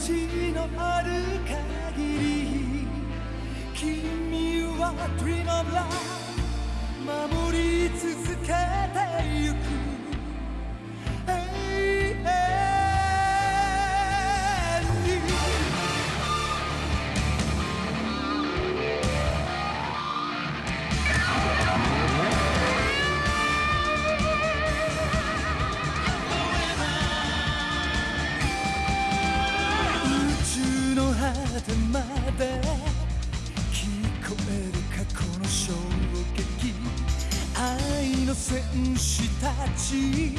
地のある限り君は Dream of Love 守り続けてゆく。てまで聞こえる過去の衝撃愛の戦士たち。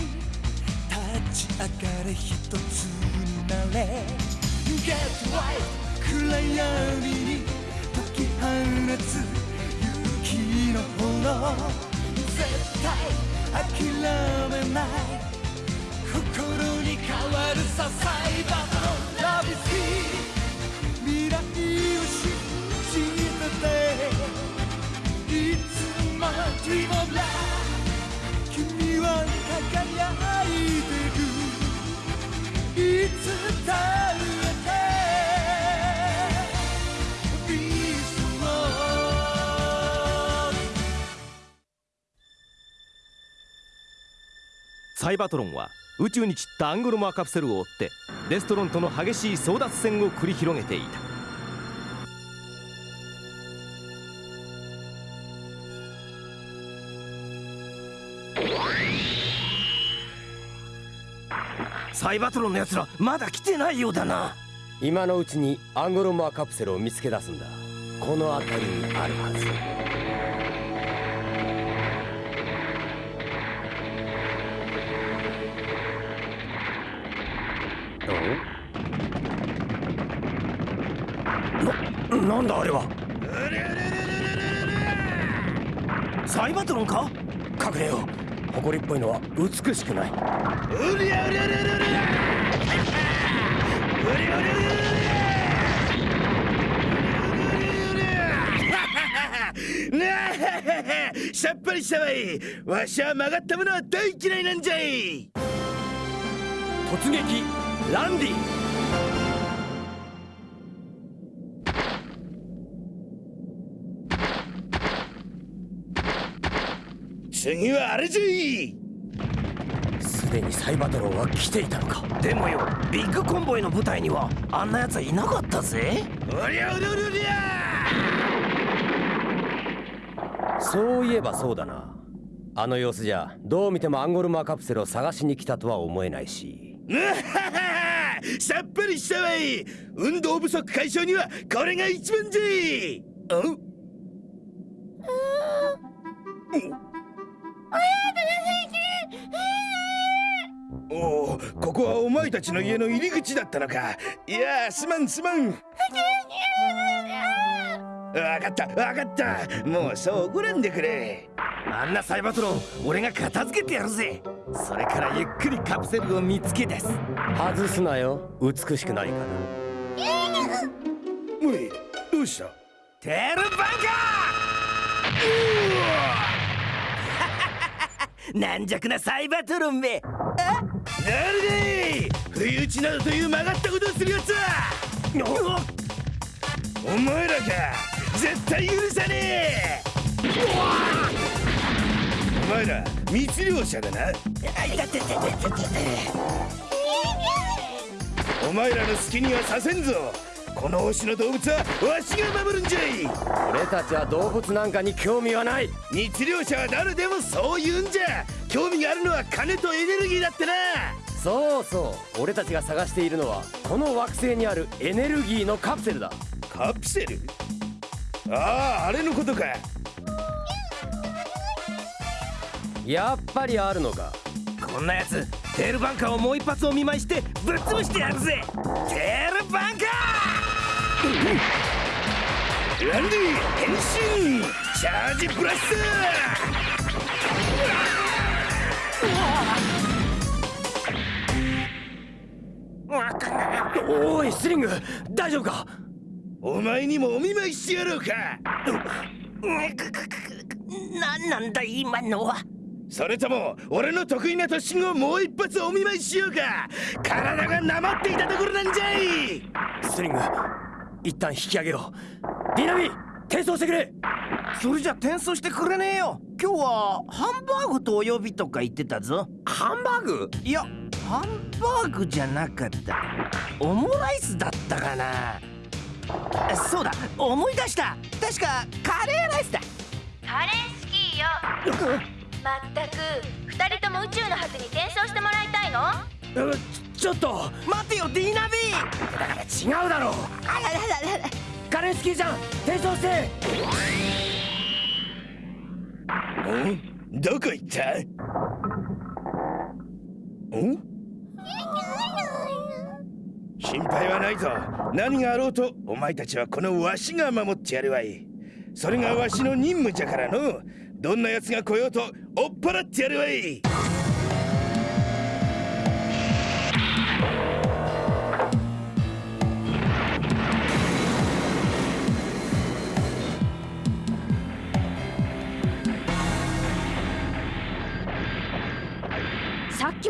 立ち。上がれ一つになれ Get right 暗闇に解き放つ勇気の炎絶対諦めない心に変わるさサイバのラビスキーサイバトロンは宇宙に散ったアングロマーカプセルを追ってデストロンとの激しい争奪戦を繰り広げていた。サイバトロンのやつらまだ来てないようだな。今のうちにアンゴロマーカプセルを見つけ出すんだ。この辺りにあるはず。なんだあれは。サイバトロンか？隠れよう。誇りっぽいのは美しくない。うりゃうりゃうりゃうりゃうりゃうりゃうりゃなあさっぱりしたわいわしは曲がったものは大嫌いなんじゃい。突撃ランディ。次はあれじゃい。すでにサイバトロンは来ていたのか。でもよビッグコンボイの部隊にはあんなやつはいなかったぜ。おりゃおりゃおりゃ。おりゃそういえばそうだな。あの様子じゃどう見てもアンゴルマーカプセルを探しに来たとは思えないし。さっぱりしたわい。運動不足解消にはこれが一番じゃいここはお前たちの家の入り口だったのか。いやーすまんすまん。わかったわかった。もうそう怒らんでくれ。あんなサイバトロン俺が片付けてやるぜ。それからゆっくりカプセルを見つけ出す。外すなよ。美しくないからおいどうした？テルバンカー！軟弱なサイバトロンめ誰だい不意打ちなどという曲がったことをするやつは。お前らか。絶対許さねえ。お前ら密漁者だな。お前らの好きにはさせんぞ。この星の動物はわしが守るんじゃい。俺たちは動物なんかに興味はない。密漁者は誰でもそう言うんじゃ興味があるのは金とエネルギーだってな。そうそう俺たちが探しているのはこの惑星にあるエネルギーのカプセルだ。カプセル？あああれのことか。やっぱりあるのか。こんなやつテールバンカーをもう一発お見舞いしてぶっ潰してやるぜ。テールバンカランディ変身！チャージブラスおいスリング大丈夫か？お前にもお見舞いしてやろうか。ー何なんだ今のは？それとも俺の得意な突進をもう一発お見舞いしようか。体がなまっていたところなんじゃい。ストリング一旦引き上げよう。ディナミ転送してくれそれじゃ転送してくれねえよ。今日はハンバーグとお呼びとか言ってたぞ。ハンバーグ？いやハンバーグじゃなかった。オムライスだったかな。そうだ思い出した。確かカレーライスだ。カレースキーよ。まったく二人とも宇宙の果てに転送してもらいたいの？うちょっと待てよディーナビ違うだろう。あららららカレースキーじゃん転送して。んどこ行った？ん心配はないぞ。何があろうとお前たちはこのわしが守ってやるわい。それがわしの任務じゃからの。どんな奴が来ようと追っ払ってやるわい。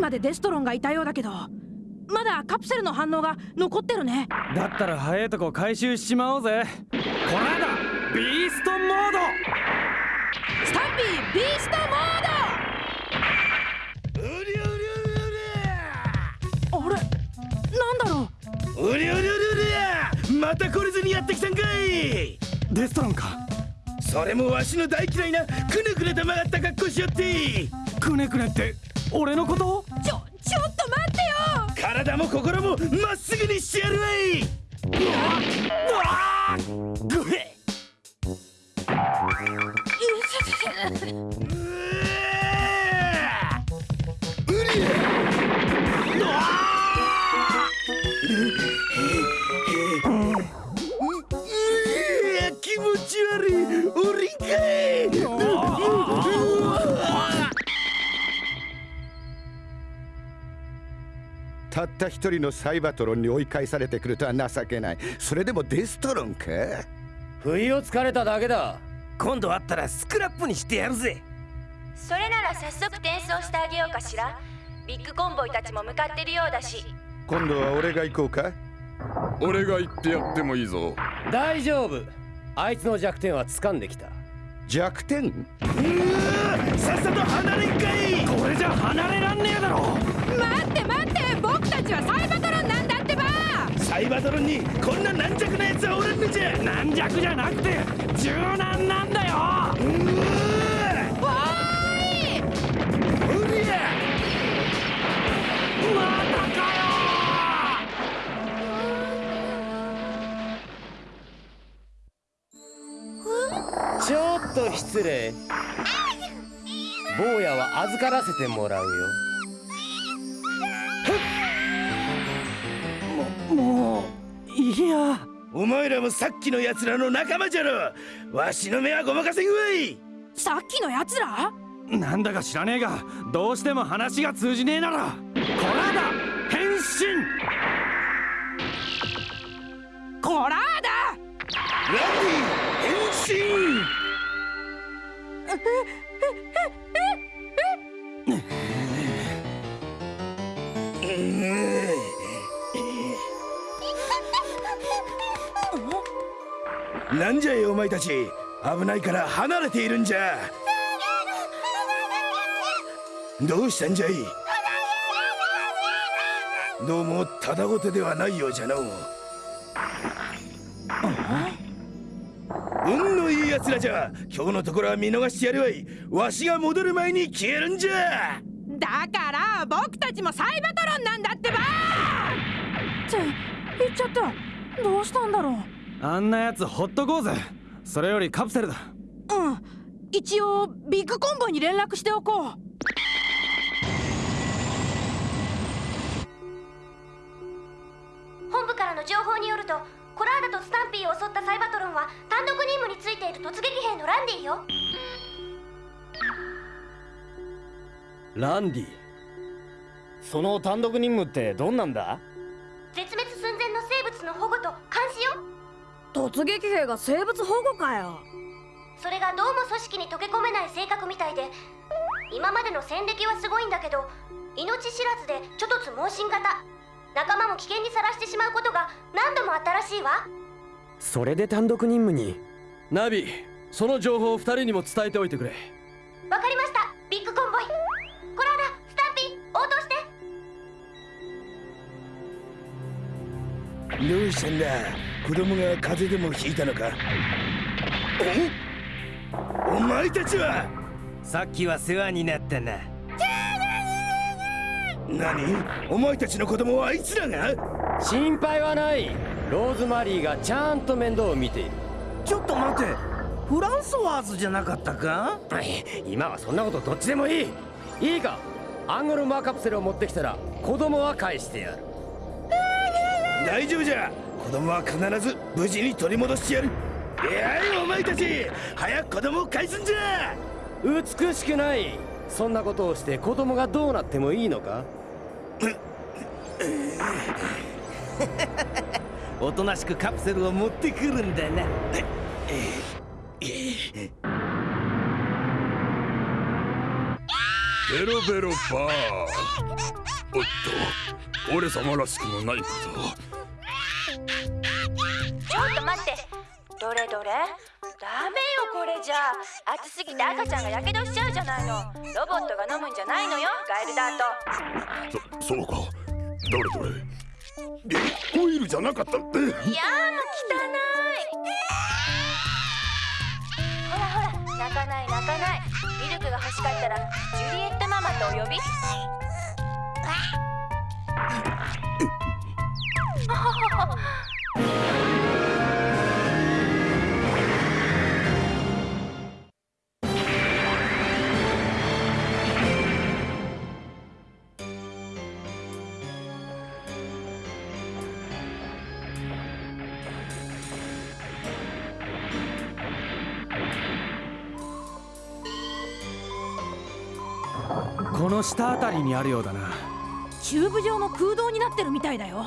までデストロンがいたようだけどまだカプセルの反応が残ってるね。だったら早いとこ回収しちまおうぜ。こらだビーストモード。スタンピービーストモーう？りゃうりゃドあれなんだろううりゃうりゃうりゃうりゃまた来れずにやってきたんかいデストロンかそれもわしの大嫌いなくねくねと曲がった格好しよってくねくねって俺のこと体も心もまっすぐにしてやるわい。たった一人のサイバトロンに追い返されてくるとは情けない。それでもデストロンか？不意をつかれただけだ。今度会ったらスクラップにしてやるぜ。それなら早速転送してあげようかしら。ビッグコンボイたちも向かってるようだし。今度は俺が行こうか？俺が言ってやってもいいぞ。大丈夫。あいつの弱点は掴んできた。弱点？さっさと離れんかい！これじゃ離れらんねえだろ！待って待って僕たちはサイバトロンなんだってば！サイバトロンにこんな軟弱な奴はおらんのじゃ！軟弱じゃなくて柔軟なんだよ！おーいおりゃまたかよ！ちょっと失礼。坊やは預からせてもらうよもういや。お前らもさっきの奴らの仲間じゃろ。わしの目はごまかせんわい。さっきのやつら？なんだか知らねえがどうしても話が通じねえなら。こらだ変身。コラーだランディ変身なんじゃいお前たち。危ないから離れているんじゃ。どうしたんじゃい？どうもただごてではないようじゃのう。運のいい奴らじゃ。今日のところは見逃してやるわい。わしが戻る前に消えるんじゃ。だから僕たちもサイバトロンなんだってば！って言っちゃった。どうしたんだろう。あんなやつほっとこうぜ。それよりカプセルだ。うん。一応ビッグコンボイに連絡しておこう。本部からの情報によるとコラーダとスタンピーを襲ったサイバトロンは単独任務についている突撃兵のランディよ。ランディその単独任務ってどんなんだ？絶滅寸前の生物の保護と監視よ。突撃兵が生物保護かよ。それがどうも組織に溶け込めない性格みたいで今までの戦歴はすごいんだけど命知らずでちょっとつ盲信型。仲間も危険にさらしてしまうことが何度もあったらしいわ。それで単独任務に？ナビその情報を2人にも伝えておいてくれ。わかりましたどうしたんだ子供が風邪でもひいたのか？お？お前たちは？さっきは世話になったな。何？お前たちの子供はあいつらが？心配はない。ローズマリーがちゃんと面倒を見ている。ちょっと待て。フランソワーズじゃなかったか？今はそんなことどっちでもいい。いいか。アンゴルマーカプセルを持ってきたら子供は返してやる大丈夫じゃ。子供は必ず無事に取り戻してやる。いやいお前たち早く子供を返すんじゃ。美しくない。そんなことをして子供がどうなってもいいのか？おとなしくカプセルを持ってくるんだな。ベロベロバーおっと俺様らしくもないことちょっと待って。どれどれ？ダメよこれじゃ。暑すぎて赤ちゃんがやけどしちゃうじゃないの。ロボットが飲むんじゃないのよガエルダーそそうか。どれどれ？えオイルじゃなかったえトいやーもう汚い。ほらほら泣かない泣かない。ミルクが欲しかったらジュリエットママとお呼びこの下あたりにあるようだな。チューブ状の空洞になってるみたいだよ。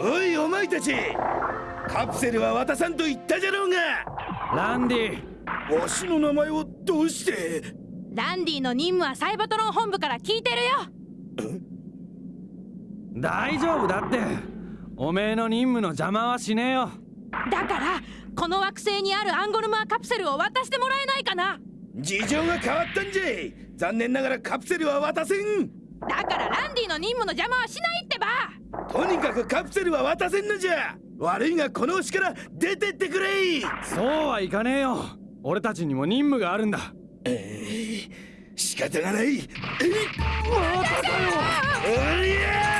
おいお前たち。カプセルは渡さんと言ったじゃろうが。ランディ。わしの名前をどうして？ランディの任務はサイバトロン本部から聞いてるよ。大丈夫だって。おめえの任務の邪魔はしねえよ。だからこの惑星にあるアンゴルマーカプセルを渡してもらえないかな？事情が変わったんじゃい。残念ながらカプセルは渡せん。だからランディの任務の邪魔はしないってば。とにかくカプセルは渡せんのじゃ。悪いがこの星から出てってくれそうはいかねえよ。俺たちにも任務があるんだ。えー、仕方がない。えまただよおりゃ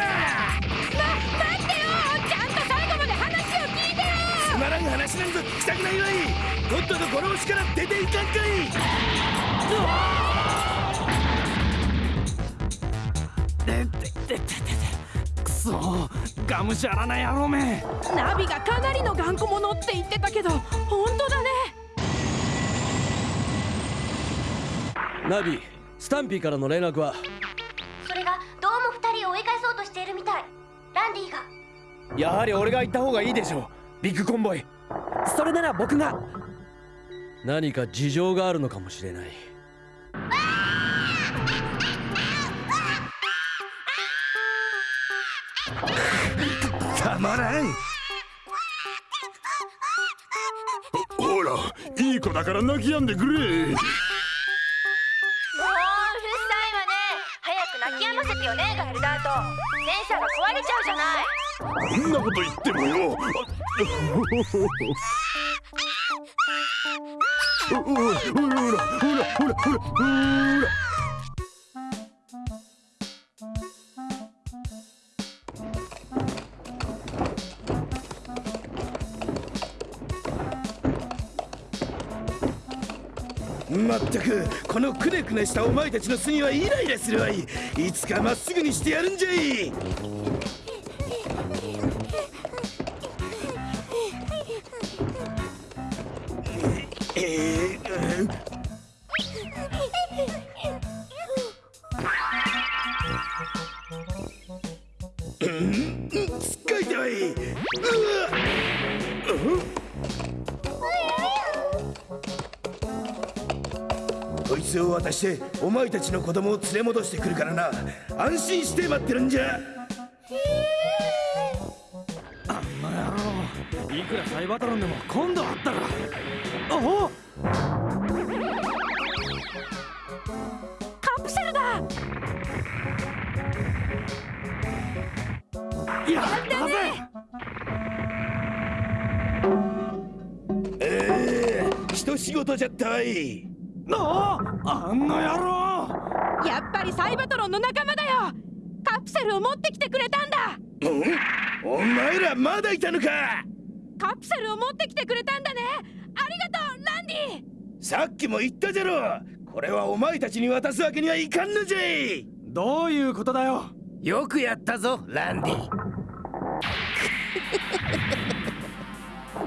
つまらん話なんぞ聞きたくないわいとっととこの星から出ていかんかいうそがむしゃらな野郎めナビがかなりの頑固者って言ってたけど本当だねナビスタンピーからの連絡はそれがどうも2人を追い返そうとしているみたいランディがやはり俺が行った方がいいでしょうビッグコンボイそれなら僕が。何か事情があるのかもしれない。たまらん。ほらいい子だから泣き止んでくれ。もううるさいわね。早く泣き止ませてよねガエルダート。センサーが壊れちゃうじゃない。そんなこと言ってもよまったくこのくねくねしたお前たちの隅はイライラするわいいつかまっすぐにしてやるんじゃいしてお前たちの子供を連れ戻してくるからな。安心して待ってるんじゃ。あんな野郎いくらサイバトロンでも今度会ったら。おお。カプセルだ。やったぜええ一仕事じゃったわいああんな野郎。やっぱりサイバトロンの仲間だよ。カプセルを持ってきてくれたんだ。うん？お前らまだいたのか。カプセルを持ってきてくれたんだね。ありがとうランディ。さっきも言ったじゃろ。これはお前たちに渡すわけにはいかんのじゃい。どういうことだよ。よくやったぞランディ。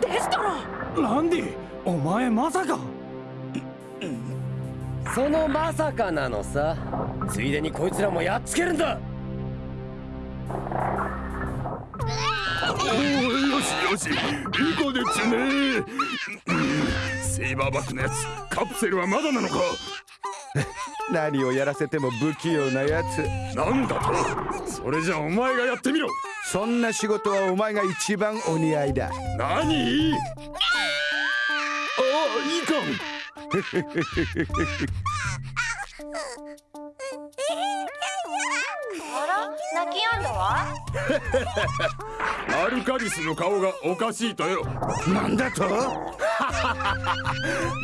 デストロ。ンランディお前まさかそのまさかなのさ。ついでにこいつらもやっつけるんだ。おーよしよし。いい子でちゅねセイバーバックのやつ。カプセルはまだなのか。何をやらせても不器用なやつ。なんだと。それじゃお前がやってみろ。そんな仕事はお前が一番お似合いだ。何？あいかあら泣き止んだわんアルカリスの顔がおかしいとよ。なんだと？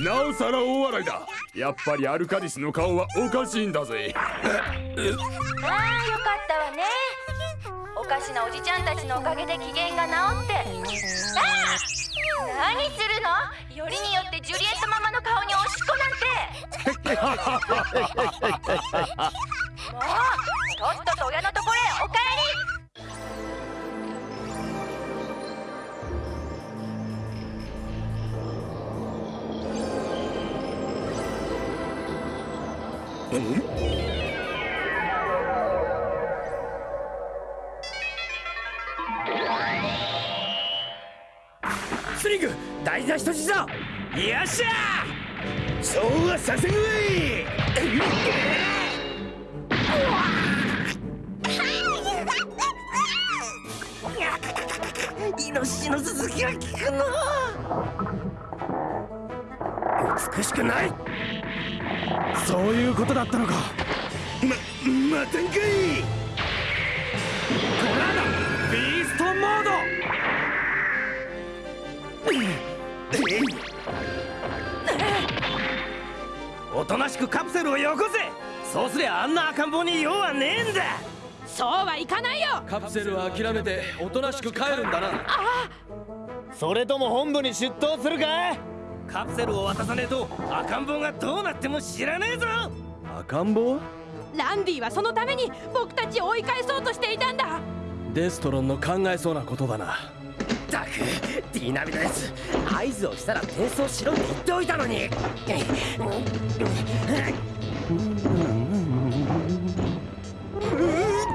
なおさら大笑いだ。やっぱりアルカリスの顔はおかしいんだぜ。ああよかったわね。おかしなおじちゃんたちのおかげで機嫌が治って。ああ何するの？よりによってジュリエットママの顔におしっこなんてもうとっとと親のところへお帰りえスリング大事な人質だよっしゃそうはさせんわいイノシシの続きが効くの美しくないそういうことだったのか。ま待たんかい。コラーとなしくカプセルをよこせ。そうすりゃあんな赤ん坊に用はねえんだ。そうはいかないよ。カプセルは諦めておとなしく帰るんだな。それとも本部に出頭するか？カプセルを渡さねえと赤ん坊がどうなっても知らねえぞ。赤ん坊？ランディはそのために僕たちを追い返そうとしていたんだ。デストロンの考えそうなことだなったくディナビのやつ。合図をしたら転送しろって言っておいたのに。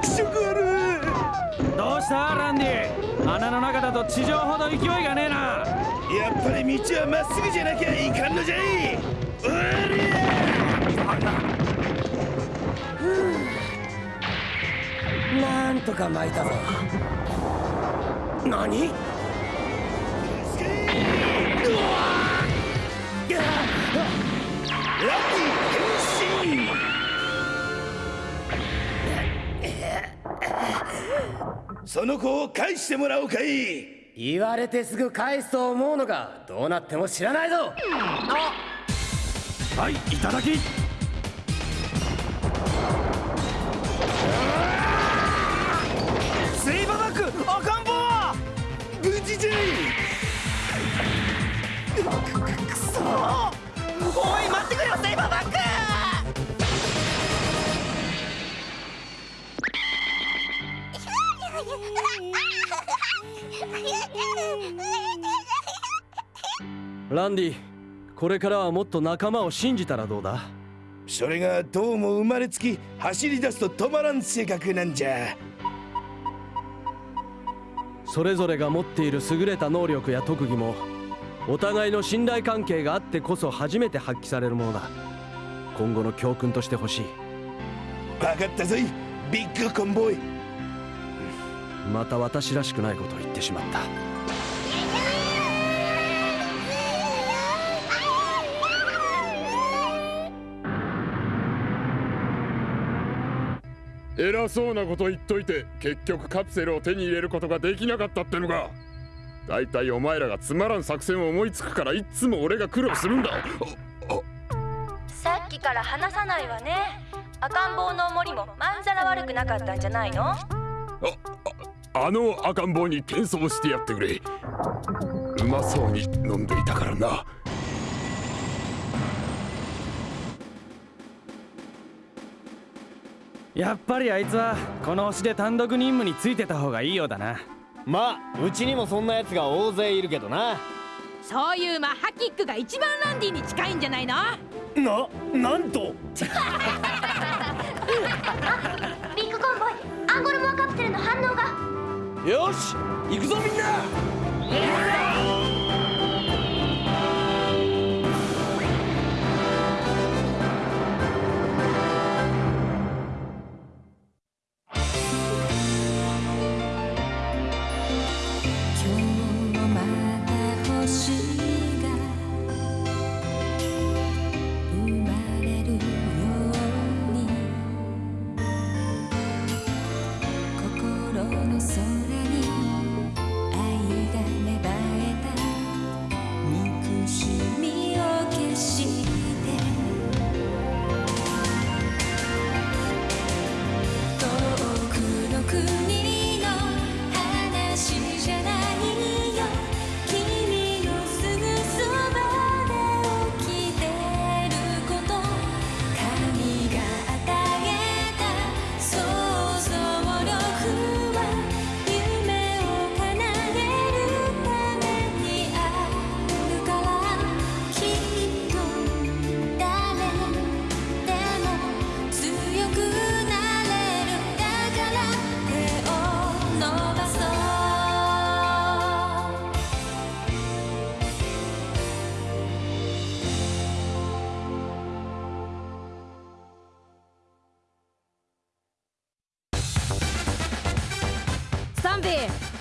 気色悪どうしたランディ穴の中だと地上ほど勢いがねえなやっぱり道はまっすぐじゃなきゃいかん。のじゃいおりなん。とか巻いたぞ何その子を返してもらおうかい。言われてすぐ返すと思うのがどうなっても知らないぞ。はいいただきランディこれからはもっと仲間を信じたらどうだ？それがどうも生まれつき走り出すと止まらん性格なんじゃ。それぞれが持っている優れた能力や特技もお互いの信頼関係があってこそ初めて発揮されるものだ。今後の教訓としてほしい。分かったぞいビッグコンボイ。また私らしくないことを言ってしまった偉そうなこと言っといて結局カプセルを手に入れることができなかったってのかだいたいお前らがつまらん作戦を思いつくからいっつも俺が苦労するんだ。さっきから話さないわね。赤ん坊の森もまんざら悪くなかったんじゃないの？あの赤ん坊に転送してやってくれ。うまそうに飲んでいたからなやっぱりあいつはこの星で単独任務についてた方がいいようだな。まあうちにもそんな奴が大勢いるけどな。そういうマッハキックが一番ランディに近いんじゃないの？ななんと。ビッグコンボイアンゴルモアカプセルの反応が。よし行くぞみんな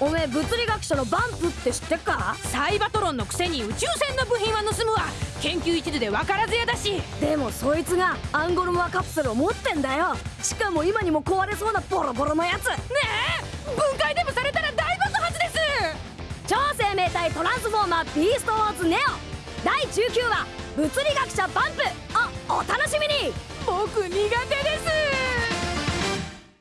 おめえ物理学者のバンプって知ってっか？サイバトロンのくせに宇宙船の部品は盗むわ。研究一途で分からずやだし。でもそいつがアンゴルモアカプセルを持ってんだよ。しかも今にも壊れそうなボロボロのやつ。ねえ？分解でもされたら大爆発です。超生命体トランスフォーマービーストウォーズネオ。第19話物理学者バンプ。をお楽しみに。僕苦手